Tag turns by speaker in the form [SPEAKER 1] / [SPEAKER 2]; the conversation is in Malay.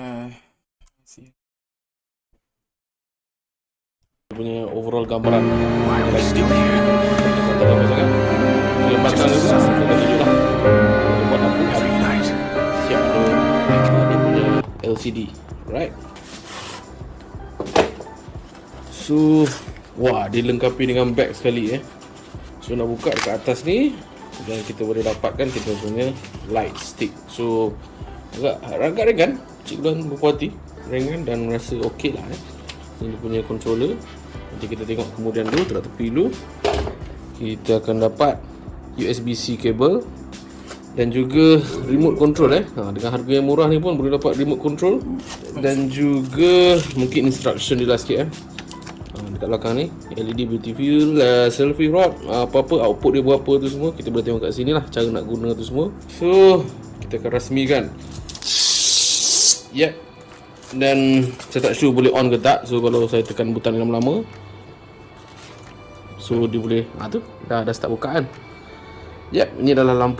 [SPEAKER 1] uh, see.
[SPEAKER 2] punya overall gambaran. Dia lah dia buat siap ada dia punya LCD right? So wah dilengkapi dengan bag sekali eh. So nak buka dekat atas ni dan kita boleh dapatkan kita punya light stick. So agak agak ringan. Cikgu dan berpuati. Ringan dan rasa okey lah eh. Ini punya controller. Nanti kita tengok kemudian dulu terap tepi dulu. Kita akan dapat USB-C cable dan juga remote control eh. Ha, dengan harga yang murah ni pun boleh dapat remote control. Dan juga mungkin instruction dia lah sikit eh. Ha, dekat belakang ni LED beauty fuel uh, selfie rod uh, apa-apa output dia berapa tu semua kita boleh tengok kat sini lah cara nak guna tu semua. So kita akan rasmikan yep. Dan saya tak sure boleh on ke tak. So kalau saya tekan butang lama-lama so dia boleh ha tu dah dah start buka kan yep ini adalah lampu